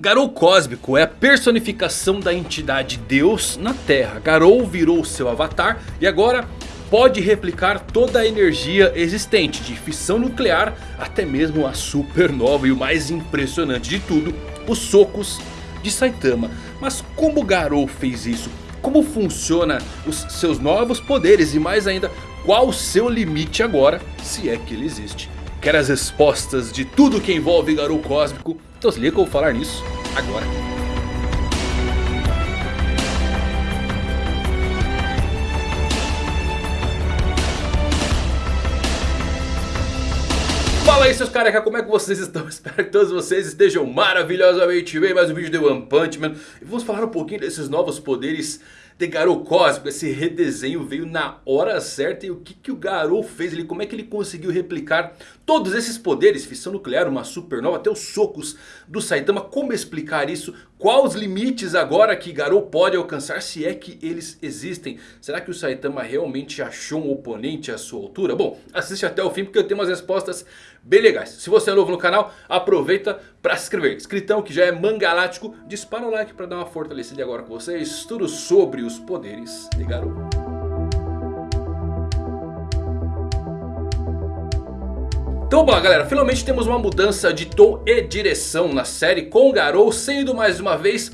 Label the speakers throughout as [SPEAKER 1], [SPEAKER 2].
[SPEAKER 1] Garou Cósmico é a personificação da entidade Deus na Terra. Garou virou seu avatar e agora pode replicar toda a energia existente. De fissão nuclear até mesmo a supernova e o mais impressionante de tudo, os socos de Saitama. Mas como Garou fez isso? Como funciona os seus novos poderes e mais ainda qual o seu limite agora, se é que ele existe. Quer as respostas de tudo que envolve Garou Cósmico? Então se liga que eu vou falar nisso agora. Fala aí seus careca, como é que vocês estão? Espero que todos vocês estejam maravilhosamente bem. Mais um vídeo de One Punch Man. E vamos falar um pouquinho desses novos poderes de Garou Cósmico. Esse redesenho veio na hora certa. E o que, que o Garou fez? Ele, como é que ele conseguiu replicar todos esses poderes? Fissão nuclear, uma supernova, até os socos do Saitama. Como explicar isso? Quais os limites agora que Garou pode alcançar? Se é que eles existem. Será que o Saitama realmente achou um oponente à sua altura? Bom, assiste até o fim porque eu tenho umas respostas bem legais. Se você é novo no canal, aproveita para se inscrever. Escritão que já é mangalático, dispara o like para dar uma fortalecida agora com vocês. Tudo sobre os poderes de Garou. Então bom galera, finalmente temos uma mudança de tom e direção na série com Garou sendo mais uma vez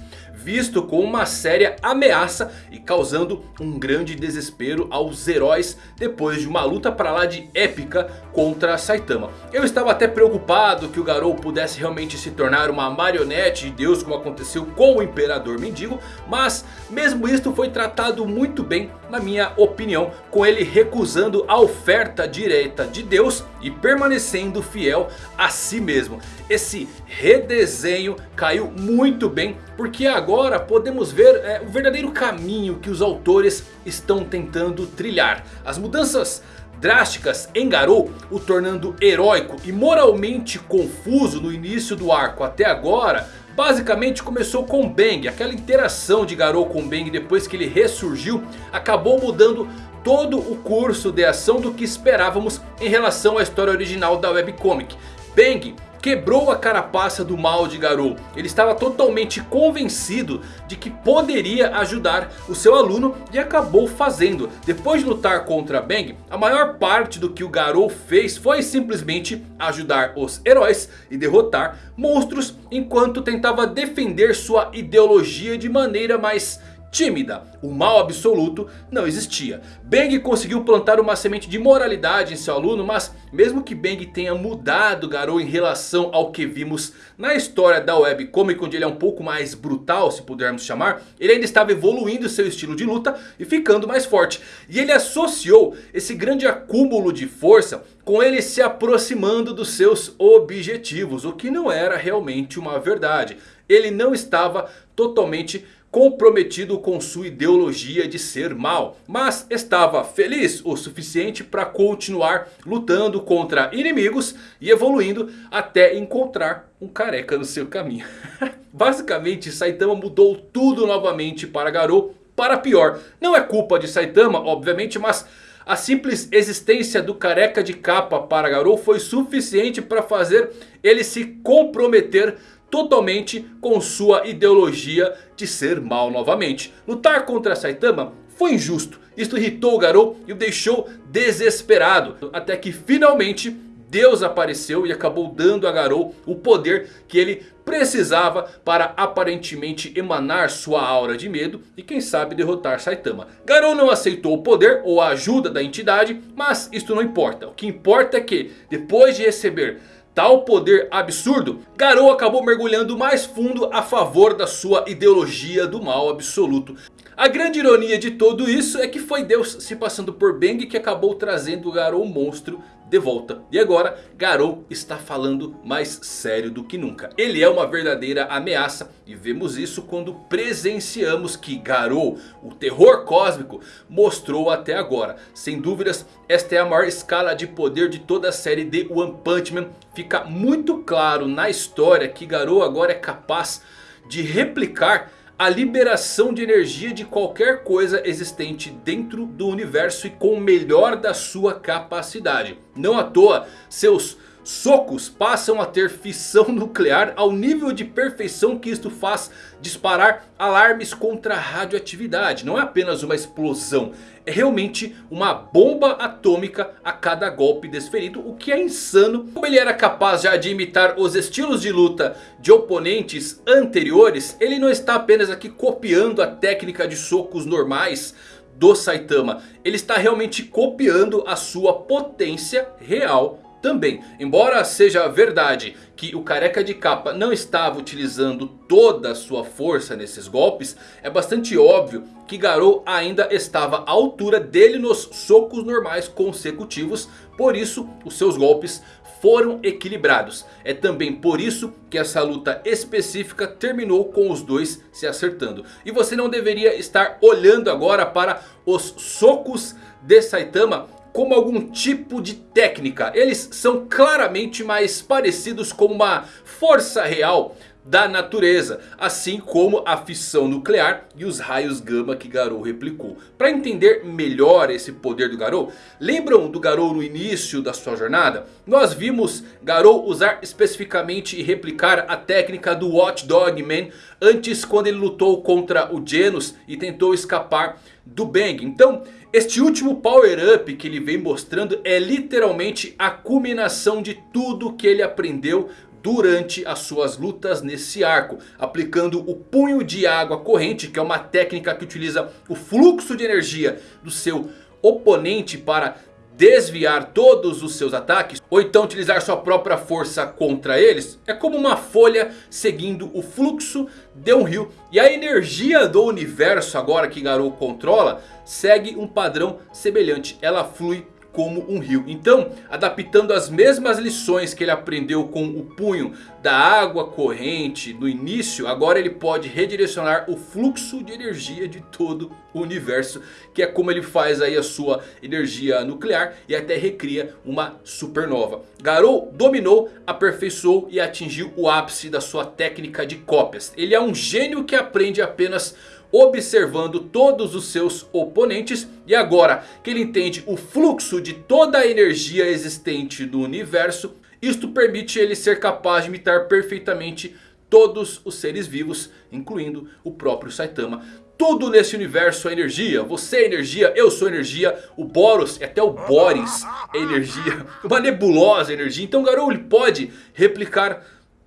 [SPEAKER 1] visto como uma séria ameaça e causando um grande desespero aos heróis depois de uma luta para lá de épica contra Saitama. Eu estava até preocupado que o Garou pudesse realmente se tornar uma marionete de Deus como aconteceu com o Imperador Mendigo, mas mesmo isto foi tratado muito bem na minha opinião, com ele recusando a oferta direta de Deus e permanecendo fiel a si mesmo. Esse redesenho caiu muito bem porque agora podemos ver é, o verdadeiro caminho que os autores estão tentando trilhar. As mudanças drásticas em Garou, o tornando heróico e moralmente confuso no início do arco até agora Basicamente começou com Bang, aquela interação de Garou com Bang depois que ele ressurgiu acabou mudando todo o curso de ação do que esperávamos em relação à história original da webcomic. Bang quebrou a carapaça do mal de Garou. Ele estava totalmente convencido de que poderia ajudar o seu aluno e acabou fazendo. Depois de lutar contra Bang, a maior parte do que o Garou fez foi simplesmente ajudar os heróis e derrotar monstros enquanto tentava defender sua ideologia de maneira mais tímida. O mal absoluto não existia. Bang conseguiu plantar uma semente de moralidade em seu aluno. Mas mesmo que Bang tenha mudado Garou em relação ao que vimos na história da webcomic. Onde ele é um pouco mais brutal se pudermos chamar. Ele ainda estava evoluindo seu estilo de luta e ficando mais forte. E ele associou esse grande acúmulo de força com ele se aproximando dos seus objetivos. O que não era realmente uma verdade. Ele não estava totalmente comprometido com sua ideologia de ser mal. Mas estava feliz o suficiente para continuar lutando contra inimigos e evoluindo até encontrar um careca no seu caminho. Basicamente Saitama mudou tudo novamente para Garou para pior. Não é culpa de Saitama obviamente mas... A simples existência do careca de capa para Garou foi suficiente para fazer ele se comprometer totalmente com sua ideologia de ser mal novamente. Lutar contra Saitama foi injusto. Isto irritou o Garou e o deixou desesperado. Até que finalmente Deus apareceu e acabou dando a Garou o poder que ele precisava para aparentemente emanar sua aura de medo e quem sabe derrotar Saitama. Garou não aceitou o poder ou a ajuda da entidade, mas isto não importa. O que importa é que depois de receber tal poder absurdo, Garou acabou mergulhando mais fundo a favor da sua ideologia do mal absoluto. A grande ironia de tudo isso é que foi Deus se passando por Bang que acabou trazendo o Garou monstro de volta. E agora Garou está falando mais sério do que nunca. Ele é uma verdadeira ameaça. E vemos isso quando presenciamos que Garou, o terror cósmico, mostrou até agora. Sem dúvidas esta é a maior escala de poder de toda a série de One Punch Man. Fica muito claro na história que Garou agora é capaz de replicar a liberação de energia de qualquer coisa existente dentro do universo e com o melhor da sua capacidade. Não à toa, seus socos passam a ter fissão nuclear ao nível de perfeição que isto faz disparar alarmes contra a radioatividade. Não é apenas uma explosão, é realmente uma bomba atômica a cada golpe desferido. O que é insano. Como ele era capaz já de imitar os estilos de luta de oponentes anteriores. Ele não está apenas aqui copiando a técnica de socos normais do Saitama. Ele está realmente copiando a sua potência real também. Embora seja verdade que o careca de capa não estava utilizando toda a sua força nesses golpes. É bastante óbvio que Garou ainda estava à altura dele nos socos normais consecutivos. Por isso os seus golpes foram equilibrados. É também por isso que essa luta específica terminou com os dois se acertando. E você não deveria estar olhando agora para os socos de Saitama como algum tipo de técnica. Eles são claramente mais parecidos com uma força real da natureza, assim como a fissão nuclear e os raios gama que Garou replicou. Para entender melhor esse poder do Garou, lembram do Garou no início da sua jornada? Nós vimos Garou usar especificamente e replicar a técnica do Watchdog Man antes quando ele lutou contra o Genos e tentou escapar do Bang. Então este último power up que ele vem mostrando é literalmente a culminação de tudo que ele aprendeu durante as suas lutas nesse arco. Aplicando o punho de água corrente, que é uma técnica que utiliza o fluxo de energia do seu oponente para desviar todos os seus ataques. Ou então utilizar sua própria força contra eles. É como uma folha seguindo o fluxo de um rio. E a energia do universo agora que Garou controla segue um padrão semelhante. Ela flui como um rio. Então, adaptando as mesmas lições que ele aprendeu com o punho da água corrente no início, agora ele pode redirecionar o fluxo de energia de todo o universo, que é como ele faz aí a sua energia nuclear e até recria uma supernova. Garou dominou, aperfeiçoou e atingiu o ápice da sua técnica de cópias. Ele é um gênio que aprende apenas observando todos os seus oponentes. E agora que ele entende o fluxo de toda a energia existente no universo. Isto permite ele ser capaz de imitar perfeitamente todos os seres vivos, incluindo o próprio Saitama. Tudo nesse universo é energia. Você é energia, eu sou energia. O Boros, até o Boris é energia. Uma nebulosa energia. Então Garou ele pode replicar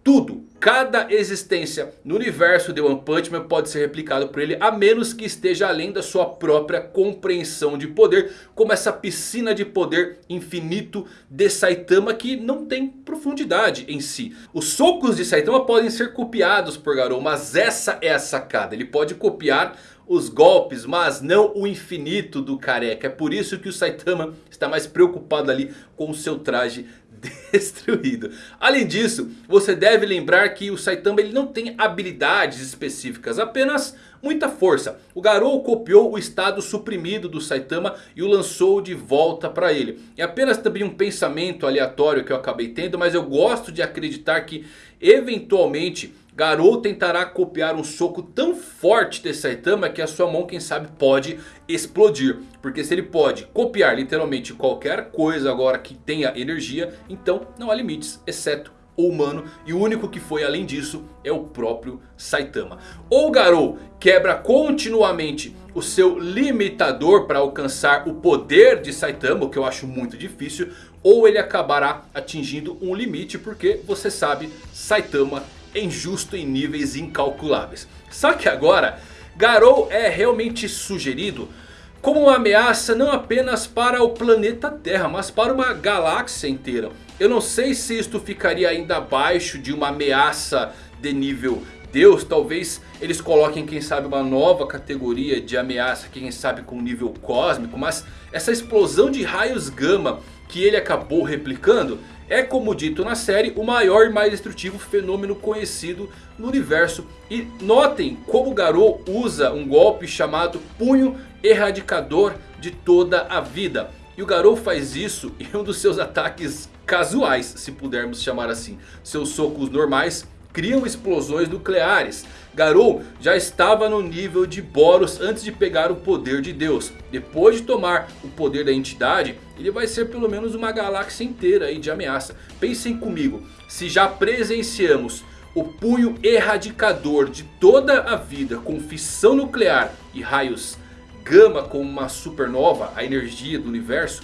[SPEAKER 1] tudo, cada existência no universo de One Punch Man pode ser replicado por ele. A menos que esteja além da sua própria compreensão de poder. Como essa piscina de poder infinito de Saitama que não tem profundidade em si. Os socos de Saitama podem ser copiados por Garou. Mas essa é a sacada. Ele pode copiar os golpes, mas não o infinito do careca. É por isso que o Saitama está mais preocupado ali com o seu traje destruído. Além disso, você deve lembrar que o Saitama ele não tem habilidades específicas, apenas muita força. O Garou copiou o estado suprimido do Saitama e o lançou de volta para ele. É apenas também um pensamento aleatório que eu acabei tendo, mas eu gosto de acreditar que eventualmente Garou tentará copiar um soco tão forte de Saitama que a sua mão quem sabe pode explodir. Porque se ele pode copiar literalmente qualquer coisa agora que tenha energia, então não há limites, exceto o humano. E o único que foi além disso é o próprio Saitama. Ou Garou quebra continuamente o seu limitador para alcançar o poder de Saitama, o que eu acho muito difícil. Ou ele acabará atingindo um limite porque você sabe, Saitama injusto em níveis incalculáveis. Só que agora, Garou é realmente sugerido como uma ameaça não apenas para o planeta Terra, mas para uma galáxia inteira. Eu não sei se isto ficaria ainda abaixo de uma ameaça de nível Deus. Talvez eles coloquem, quem sabe, uma nova categoria de ameaça, quem sabe com nível cósmico. Mas essa explosão de raios gama que ele acabou replicando é, como dito na série, o maior e mais destrutivo fenômeno conhecido no universo. E notem como Garou usa um golpe chamado Punho Erradicador de toda a vida. E o Garou faz isso em um dos seus ataques casuais, se pudermos chamar assim. Seus socos normais criam explosões nucleares. Garou já estava no nível de Boros antes de pegar o poder de Deus. Depois de tomar o poder da entidade, ele vai ser pelo menos uma galáxia inteira aí de ameaça. Pensem comigo, se já presenciamos o punho erradicador de toda a vida com fissão nuclear e raios gama como uma supernova, a energia do universo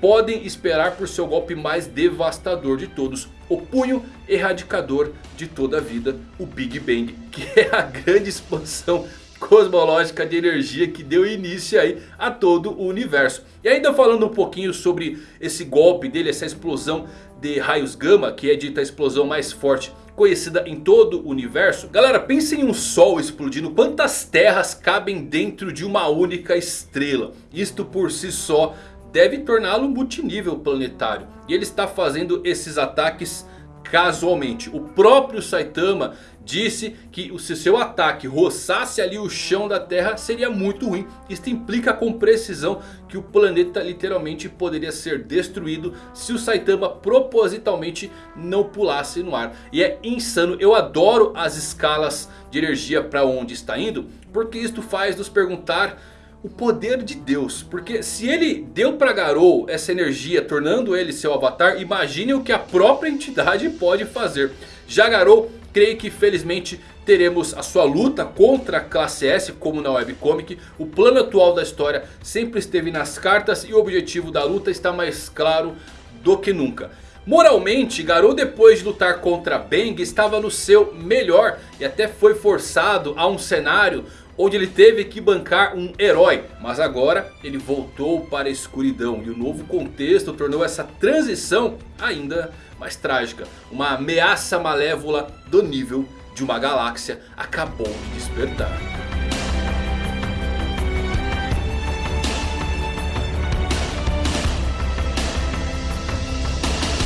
[SPEAKER 1] podem esperar por seu golpe mais devastador de todos. O punho erradicador de toda a vida, o Big Bang. Que é a grande expansão cosmológica de energia que deu início aí a todo o universo. E ainda falando um pouquinho sobre esse golpe dele, essa explosão de raios gama, que é dita a explosão mais forte conhecida em todo o universo. Galera, pensem em um sol explodindo. Quantas terras cabem dentro de uma única estrela? Isto por si só deve torná-lo multinível planetário. E ele está fazendo esses ataques casualmente. O próprio Saitama disse que se seu ataque roçasse ali o chão da Terra seria muito ruim. Isto implica com precisão que o planeta literalmente poderia ser destruído se o Saitama propositalmente não pulasse no ar. E é insano, eu adoro as escalas de energia para onde está indo. Porque isto faz nos perguntar o poder de Deus. Porque se ele deu para Garou essa energia tornando ele seu avatar. Imagine o que a própria entidade pode fazer. Já Garou creio que felizmente teremos a sua luta contra a classe S como na webcomic. O plano atual da história sempre esteve nas cartas e o objetivo da luta está mais claro do que nunca. Moralmente, Garou depois de lutar contra Bang estava no seu melhor e até foi forçado a um cenário onde ele teve que bancar um herói. Mas agora ele voltou para a escuridão e o novo contexto tornou essa transição ainda mais trágica. Uma ameaça malévola do nível de uma galáxia acabou de despertar.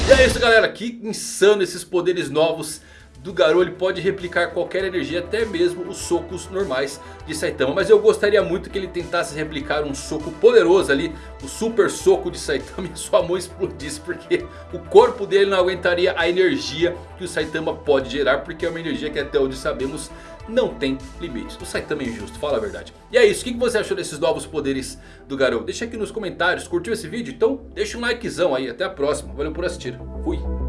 [SPEAKER 1] E é isso galera, que insano esses poderes novos do Garou ele pode replicar qualquer energia, até mesmo os socos normais de Saitama. Mas eu gostaria muito que ele tentasse replicar um soco poderoso ali, o super soco de Saitama e sua mão explodisse. Porque o corpo dele não aguentaria a energia que o Saitama pode gerar, porque é uma energia que até onde sabemos não tem limites. O Saitama é injusto, fala a verdade. E é isso, o que você achou desses novos poderes do Garou? Deixa aqui nos comentários, curtiu esse vídeo? Então deixa um likezão aí, até a próxima, valeu por assistir, fui!